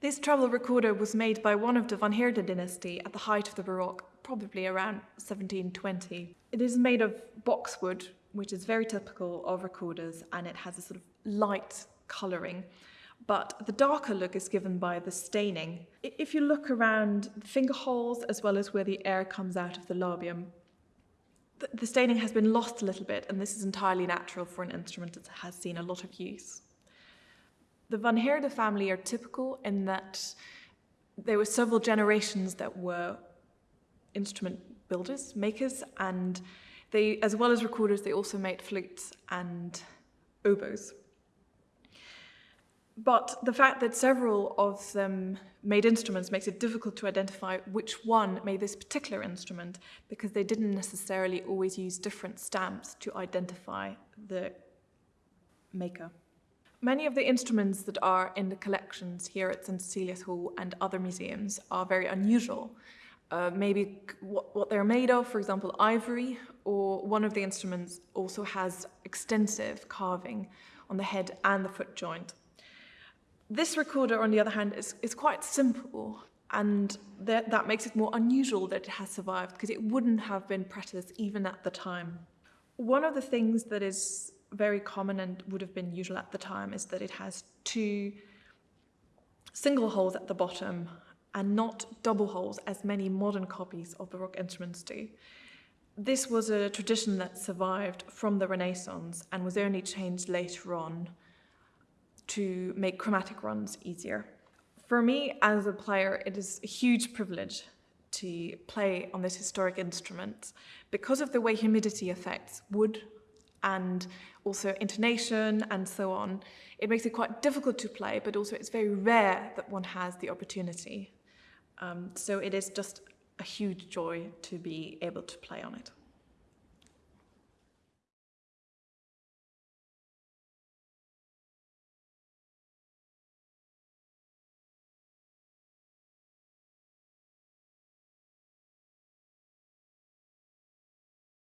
This travel recorder was made by one of the Van Heerde dynasty at the height of the Baroque, probably around 1720. It is made of boxwood, which is very typical of recorders, and it has a sort of light colouring. But the darker look is given by the staining. If you look around the finger holes as well as where the air comes out of the labium, the staining has been lost a little bit, and this is entirely natural for an instrument that has seen a lot of use. The Van Heerde family are typical in that there were several generations that were instrument builders, makers, and they, as well as recorders, they also made flutes and oboes. But the fact that several of them made instruments makes it difficult to identify which one made this particular instrument because they didn't necessarily always use different stamps to identify the maker. Many of the instruments that are in the collections here at St. Cecilia's Hall and other museums are very unusual. Uh, maybe what, what they're made of, for example, ivory, or one of the instruments also has extensive carving on the head and the foot joint. This recorder, on the other hand, is, is quite simple, and that, that makes it more unusual that it has survived, because it wouldn't have been practiced even at the time. One of the things that is very common and would have been usual at the time is that it has two single holes at the bottom and not double holes as many modern copies of Baroque instruments do. This was a tradition that survived from the Renaissance and was only changed later on to make chromatic runs easier. For me as a player, it is a huge privilege to play on this historic instrument because of the way humidity affects wood and also intonation and so on. It makes it quite difficult to play, but also it's very rare that one has the opportunity. Um, so it is just a huge joy to be able to play on it.